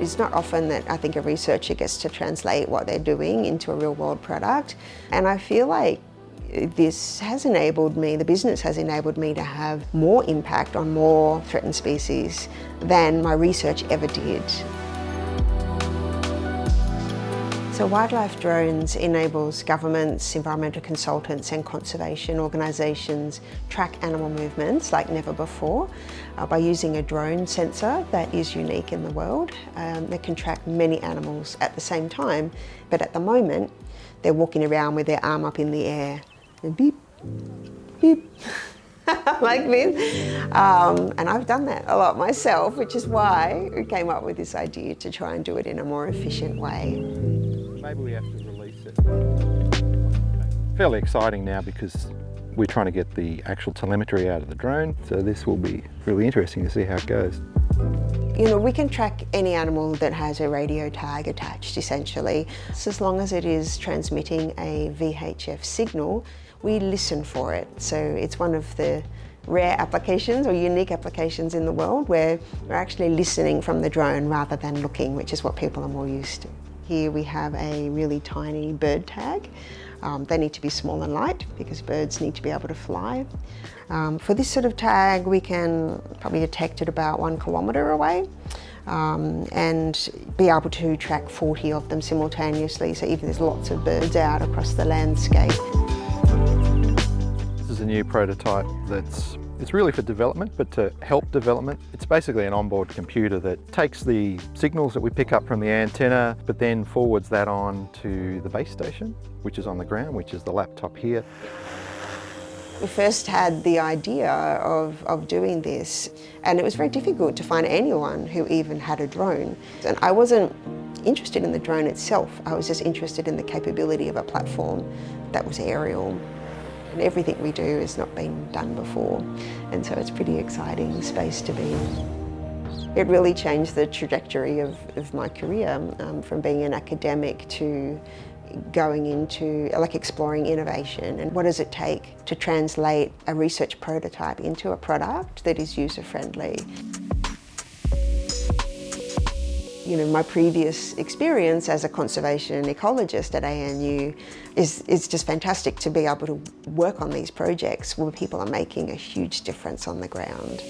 It's not often that I think a researcher gets to translate what they're doing into a real world product. And I feel like this has enabled me, the business has enabled me to have more impact on more threatened species than my research ever did. So Wildlife Drones enables governments, environmental consultants and conservation organisations track animal movements like never before uh, by using a drone sensor that is unique in the world. Um, they can track many animals at the same time, but at the moment they're walking around with their arm up in the air beep, beep. like this. Um, and I've done that a lot myself, which is why we came up with this idea to try and do it in a more efficient way. Maybe we have to release it. Fairly exciting now because we're trying to get the actual telemetry out of the drone. So this will be really interesting to see how it goes. You know, we can track any animal that has a radio tag attached, essentially. So as long as it is transmitting a VHF signal, we listen for it. So it's one of the rare applications or unique applications in the world where we're actually listening from the drone rather than looking, which is what people are more used to. Here we have a really tiny bird tag. Um, they need to be small and light because birds need to be able to fly. Um, for this sort of tag, we can probably detect it about one kilometre away. Um, and be able to track 40 of them simultaneously, so even there's lots of birds out across the landscape This is a new prototype that's it's really for development, but to help development. It's basically an onboard computer that takes the signals that we pick up from the antenna, but then forwards that on to the base station, which is on the ground, which is the laptop here. We first had the idea of, of doing this, and it was very difficult to find anyone who even had a drone. And I wasn't interested in the drone itself, I was just interested in the capability of a platform that was aerial. And everything we do has not been done before, and so it's pretty exciting space to be in. It really changed the trajectory of, of my career, um, from being an academic to going into like exploring innovation and what does it take to translate a research prototype into a product that is user-friendly you know, my previous experience as a conservation ecologist at ANU is, is just fantastic to be able to work on these projects where people are making a huge difference on the ground.